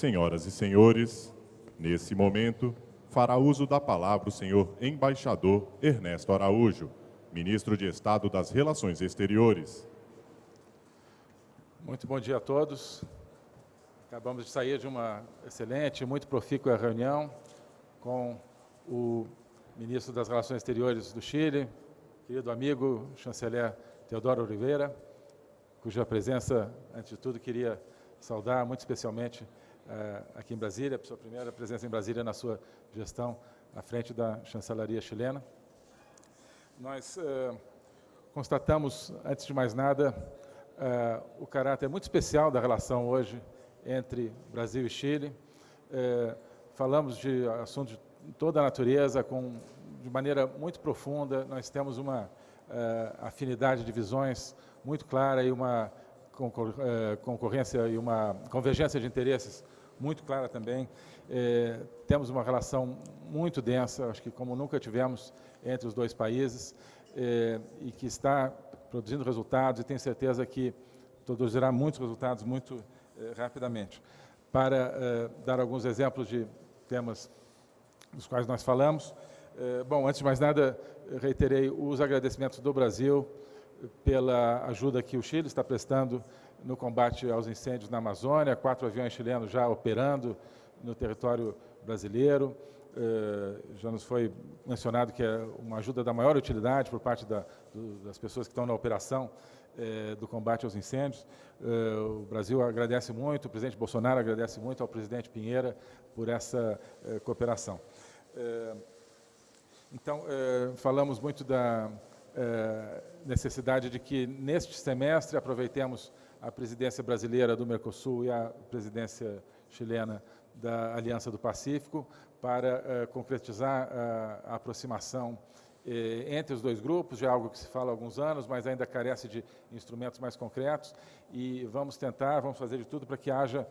Senhoras e senhores, nesse momento, fará uso da palavra o senhor embaixador Ernesto Araújo, ministro de Estado das Relações Exteriores. Muito bom dia a todos. Acabamos de sair de uma excelente, muito profícua reunião com o ministro das Relações Exteriores do Chile, querido amigo chanceler Teodoro Oliveira, cuja presença, antes de tudo, queria saudar muito especialmente aqui em Brasília, sua primeira presença em Brasília na sua gestão à frente da chancelaria chilena. Nós eh, constatamos, antes de mais nada, eh, o caráter muito especial da relação hoje entre Brasil e Chile. falamos de assuntos de toda a natureza, com, de maneira muito profunda. Nós temos uma afinidade de visões muito clara e uma eh, concorrência e uma convergência de interesses muito clara também. É, temos uma relação muito densa, acho que como nunca tivemos entre os dois países, é, e que está produzindo resultados e tenho certeza que produzirá muitos resultados muito é, rapidamente. Para dar alguns exemplos de temas dos quais nós falamos, bom, antes de mais nada, reiterei os agradecimentos do Brasil pela ajuda que o Chile está prestando no combate aos incêndios na Amazônia, quatro aviões chilenos já operando no território brasileiro. Eh, já nos foi mencionado que é uma ajuda da maior utilidade por parte da, das pessoas que estão na operação eh, do combate aos incêndios. Eh, o Brasil agradece muito, o presidente Bolsonaro agradece muito ao presidente Pinheira por essa cooperação. então, falamos muito da é, necessidade de que, neste semestre, aproveitemos a presidência brasileira do Mercosul e a presidência chilena da Aliança do Pacífico para é, concretizar a, a aproximação é, entre os dois grupos, já é algo que se fala há alguns anos, mas ainda carece de instrumentos mais concretos, e vamos tentar, vamos fazer de tudo para que haja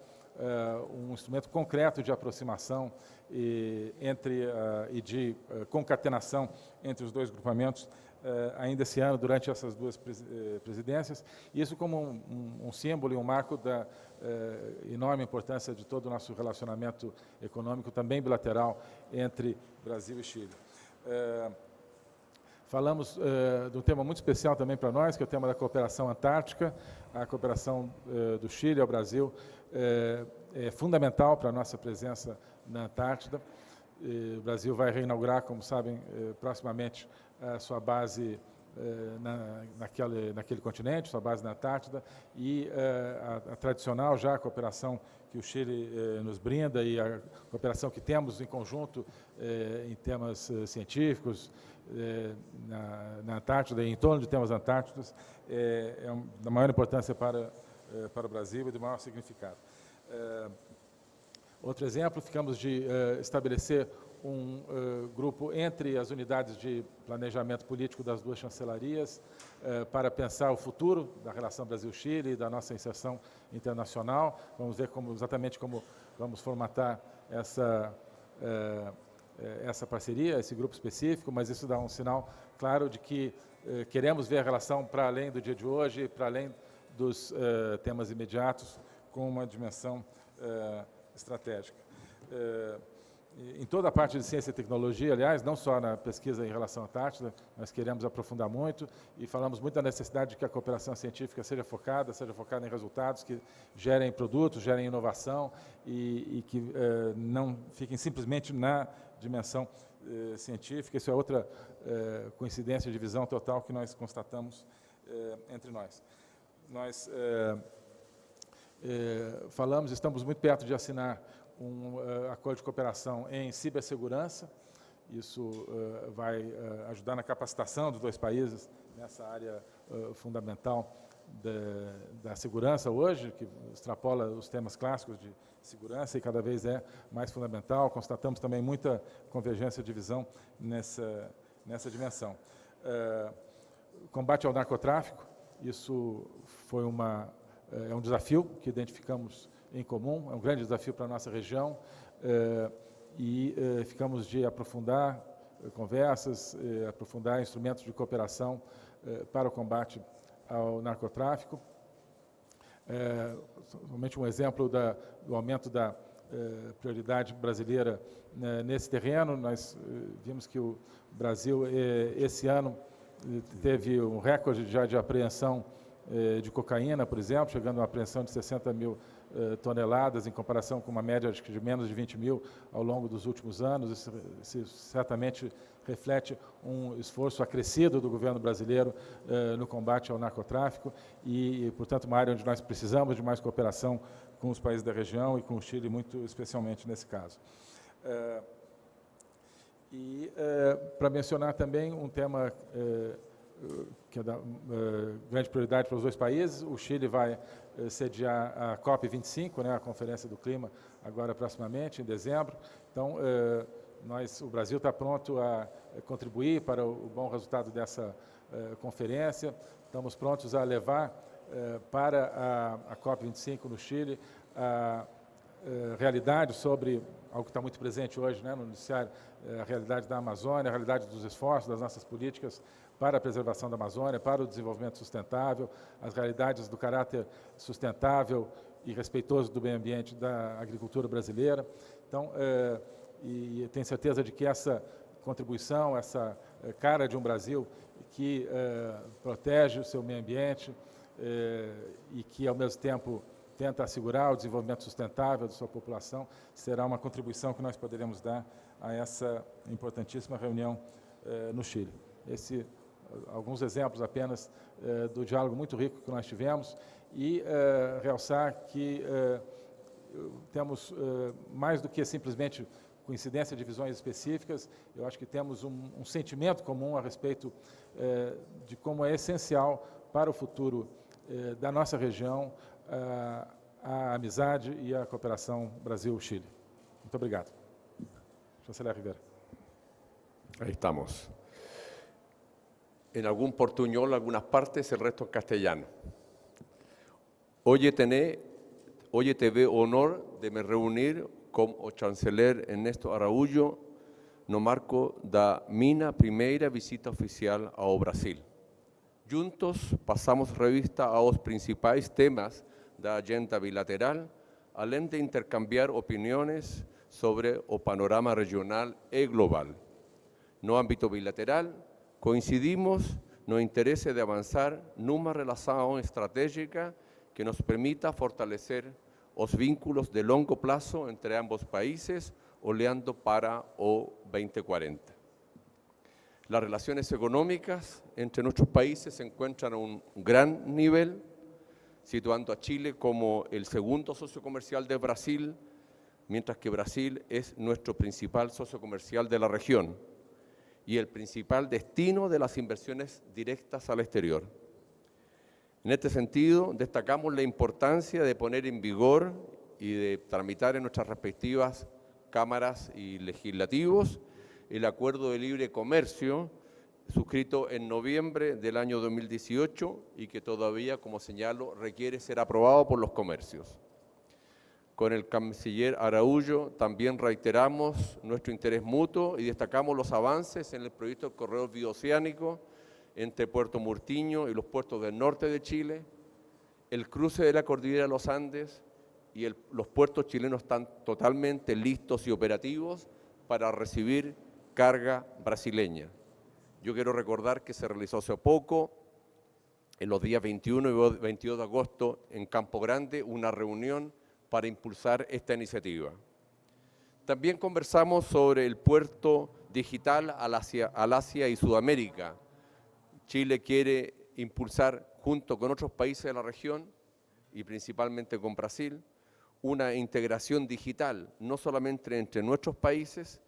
um instrumento concreto de aproximação e, entre, uh, e de uh, concatenação entre os dois grupamentos eh, ainda esse ano, durante essas duas eh, presidências, isso como um, um, símbolo e um marco da eh, enorme importância de todo o nosso relacionamento econômico, também bilateral, entre Brasil e Chile. Falamos uh, de um tema muito especial também para nós, que é o tema da cooperação antártica. A cooperação uh, do Chile ao Brasil uh, é fundamental para a nossa presença na Antártida. o Brasil vai reinaugurar, como sabem, proximamente a sua base na, naquele, naquele continente, sua base na Antártida, e a, a, tradicional já a cooperação que o Chile eh, nos brinda e a cooperação que temos em conjunto em temas científicos na, na, Antártida e em torno de temas antárticos é, é um, da maior importância para, para o Brasil e de maior significado. Outro exemplo, ficamos de estabelecer um uh, grupo entre as unidades de planejamento político das duas chancelarias uh, para pensar o futuro da relação Brasil-Chile e da nossa inserção internacional. Vamos ver como, exatamente como vamos formatar essa, uh, essa parceria, esse grupo específico, mas isso dá um sinal claro de que queremos ver a relação para além do dia de hoje, para além dos temas imediatos, com uma dimensão estratégica em toda a parte de ciência e tecnologia, aliás, não só na pesquisa em relação à Antártida, nós queremos aprofundar muito e falamos muito da necessidade de que a cooperação científica seja focada, seja focada em resultados que gerem produtos, gerem inovação e, e que eh, não fiquem simplesmente na dimensão eh, científica. Isso é outra eh, coincidência de visão total que nós constatamos eh, entre nós. Nós eh, eh, falamos, estamos muito perto de assinar um uh, acordo de cooperação em cibersegurança. Isso uh, vai uh, ajudar na capacitação dos dois países nessa área fundamental da, da, segurança hoje, que extrapola os temas clássicos de segurança e cada vez é mais fundamental. Constatamos também muita convergência de visão nessa, nessa dimensão. combate ao narcotráfico, isso foi uma, é um desafio que identificamos em comum, é um grande desafio para a nossa região eh, e eh, ficamos de aprofundar eh, conversas, aprofundar instrumentos de cooperação para o combate ao narcotráfico. somente um exemplo do aumento da prioridade brasileira né, nesse terreno. Nós vimos que o Brasil, esse ano, teve um recorde já de apreensão de cocaína, por exemplo, chegando a uma apreensão de 60 mil toneladas, em comparação com uma média de menos de 20 mil ao longo dos últimos anos. Isso, isso certamente reflete um esforço acrescido do governo brasileiro no combate ao narcotráfico e, portanto, uma área onde nós precisamos de mais cooperação com os países da região e com o Chile, muito especialmente nesse caso. E para mencionar também um tema que é da grande prioridade para os dois países, o Chile vai sediar a COP25, né, a Conferência do Clima, agora proximamente, em dezembro. Então, nós, o Brasil está pronto a contribuir para o bom resultado dessa conferência. Estamos prontos a levar eh, para a, a COP25 no Chile, a, a eh, realidade sobre algo que está muito presente hoje né, no noticiário, eh, a realidade da Amazônia, a realidade dos esforços das nossas políticas para a preservação da Amazônia, para o desenvolvimento sustentável, as realidades do caráter sustentável e respeitoso do meio ambiente da agricultura brasileira. Então, é, e tenho certeza de que essa contribuição, essa cara de um Brasil que é, protege o seu meio ambiente, eh, e que, ao mesmo tempo, tenta assegurar o desenvolvimento sustentável da sua população, será uma contribuição que nós poderemos dar a essa importantíssima reunião eh, no Chile. Esse, alguns exemplos apenas eh, do diálogo muito rico que nós tivemos e realçar que temos mais do que simplesmente coincidência de visões específicas, eu acho que temos um, um sentimento comum a respeito de como é essencial para o futuro eh, da nossa região a, a amizade e a cooperação Brasil-Chile. Muito obrigado. Chanceler Rivera. Ahí estamos. En algún portuñol, algunas partes, el resto en castellano. Hoy, tené, hoy tuve honor de me reunir con el chanceler Ernesto Araújo no marco da minha primeira visita oficial ao Brasil. Juntos pasamos revista a los principales temas de la agenda bilateral, além de intercambiar opiniones sobre el panorama regional y global. No ámbito bilateral, coincidimos no interés de avanzar numa relación estratégica que nos permita fortalecer los vínculos de largo plazo entre ambos países, olhando para o 2040. Las relaciones económicas entre nuestros países se encuentran a un gran nivel, situando a Chile como el segundo socio comercial de Brasil, mientras que Brasil es nuestro principal socio comercial de la región y el principal destino de las inversiones directas al exterior. En este sentido, destacamos la importancia de poner en vigor y de tramitar en nuestras respectivas cámaras y legislativos el Acuerdo de Libre Comercio suscrito en noviembre del año 2018 y que todavía, como señalo, requiere ser aprobado por los comercios. Con el canciller Araújo también reiteramos nuestro interés mutuo y destacamos los avances en el proyecto del corredor bioceánico entre Puerto Murtiño y los puertos del norte de Chile, el cruce de la cordillera de los Andes y los puertos chilenos están totalmente listos y operativos para recibir carga brasileña. Yo quiero recordar que se realizó hace poco, en los días 21 y 22 de agosto, en Campo Grande, una reunión para impulsar esta iniciativa. También conversamos sobre el puerto digital al Asia, y Sudamérica. Chile quiere impulsar, junto con otros países de la región, y principalmente con Brasil, una integración digital, no solamente entre nuestros países,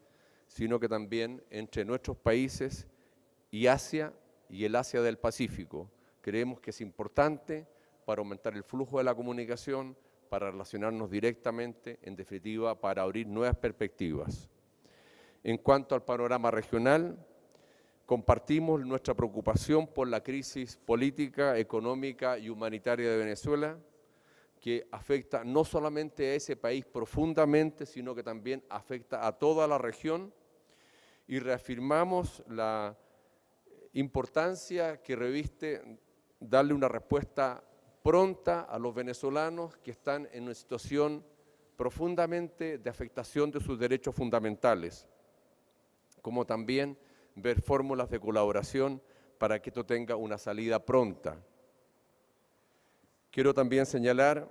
sino que también entre nuestros países y Asia y el Asia del Pacífico. Creemos que es importante para aumentar el flujo de la comunicación, para relacionarnos directamente, en definitiva, para abrir nuevas perspectivas. En cuanto al panorama regional, compartimos nuestra preocupación por la crisis política, económica y humanitaria de Venezuela, que afecta no solamente a ese país profundamente, sino que también afecta a toda la región y reafirmamos la importancia que reviste darle una respuesta pronta a los venezolanos que están en una situación profundamente de afectación de sus derechos fundamentales, como también ver fórmulas de colaboración para que esto tenga una salida pronta. Quiero también señalar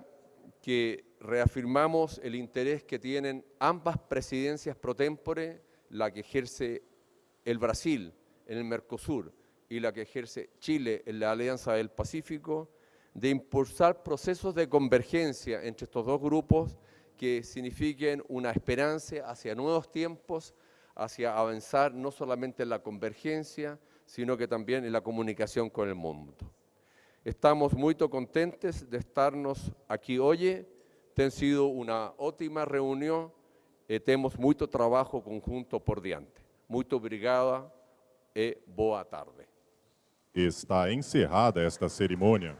que reafirmamos el interés que tienen ambas presidencias pro tempore, la que ejerce el Brasil en el Mercosur y la que ejerce Chile en la Alianza del Pacífico, de impulsar procesos de convergencia entre estos dos grupos que signifiquen una esperanza hacia nuevos tiempos, hacia avanzar no solamente en la convergencia, sino que también en la comunicación con el mundo. Estamos muy contentes de estarnos aquí hoy. Ten sido una ótima reunión e temos muito trabajo conjunto por diante. Muito obrigada e boa tarde. Está encerrada esta cerimônia.